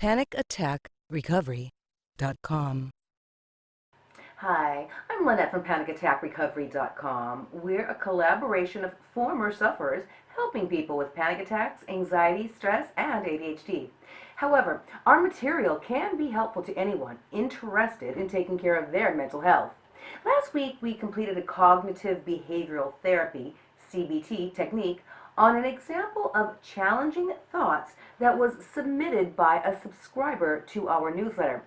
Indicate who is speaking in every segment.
Speaker 1: PanicAttackRecovery.com.
Speaker 2: Hi, I'm Lynette from PanicAttackRecovery.com. We're a collaboration of former sufferers helping people with panic attacks, anxiety, stress, and ADHD. However, our material can be helpful to anyone interested in taking care of their mental health. Last week, we completed a cognitive behavioral therapy, CBT, technique on an example of challenging thoughts that was submitted by a subscriber to our newsletter.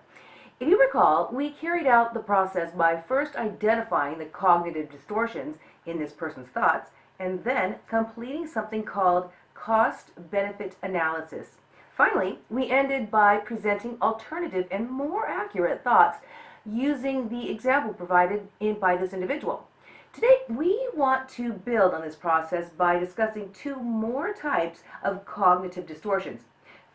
Speaker 2: If you recall, we carried out the process by first identifying the cognitive distortions in this person's thoughts and then completing something called cost-benefit analysis. Finally, we ended by presenting alternative and more accurate thoughts using the example provided in, by this individual. Today, we want to build on this process by discussing two more types of cognitive distortions.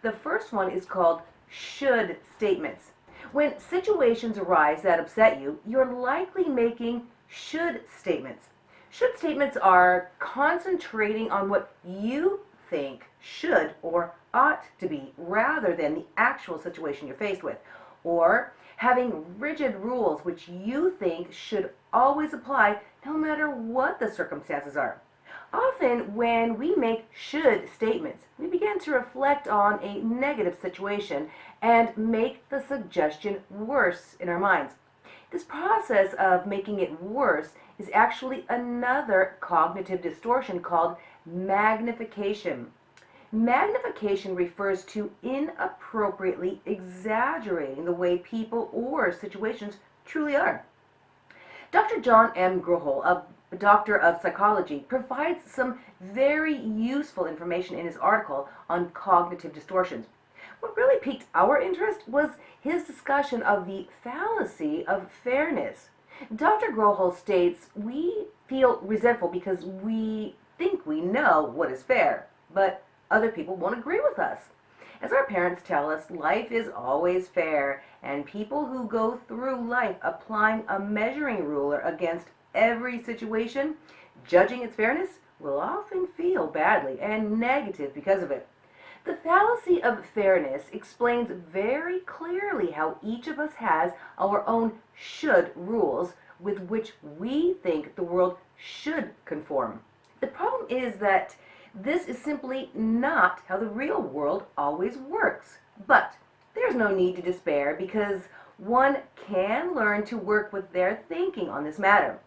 Speaker 2: The first one is called should statements. When situations arise that upset you, you're likely making should statements. Should statements are concentrating on what you think should or ought to be rather than the actual situation you're faced with. Or having rigid rules which you think should always apply no matter what the circumstances are. Often when we make should statements, we begin to reflect on a negative situation and make the suggestion worse in our minds. This process of making it worse is actually another cognitive distortion called magnification. Magnification refers to inappropriately exaggerating the way people or situations truly are. Dr. John M. Grohol, a doctor of psychology, provides some very useful information in his article on cognitive distortions. What really piqued our interest was his discussion of the fallacy of fairness. Dr. Grohol states, we feel resentful because we think we know what is fair, but other people won't agree with us. As our parents tell us, life is always fair, and people who go through life applying a measuring ruler against every situation, judging its fairness, will often feel badly and negative because of it. The fallacy of fairness explains very clearly how each of us has our own should rules with which we think the world should conform. The problem is that this is simply not how the real world always works. But there's no need to despair because one can learn to work with their thinking on this matter.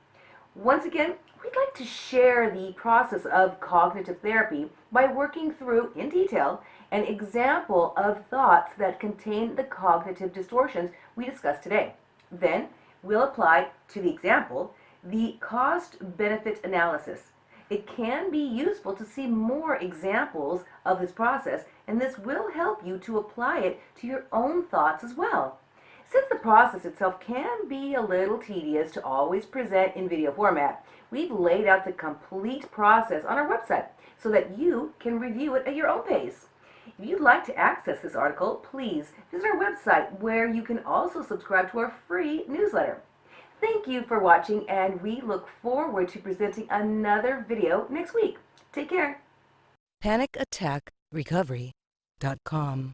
Speaker 2: Once again, we'd like to share the process of cognitive therapy by working through, in detail, an example of thoughts that contain the cognitive distortions we discussed today. Then, we'll apply to the example the cost-benefit analysis. It can be useful to see more examples of this process, and this will help you to apply it to your own thoughts as well. Since the process itself can be a little tedious to always present in video format, we've laid out the complete process on our website so that you can review it at your own pace. If you'd like to access this article, please visit our website where you can also subscribe to our free newsletter. Thank you for watching and we look forward to presenting another video next week. Take care.
Speaker 1: PanicAttackRecovery.com.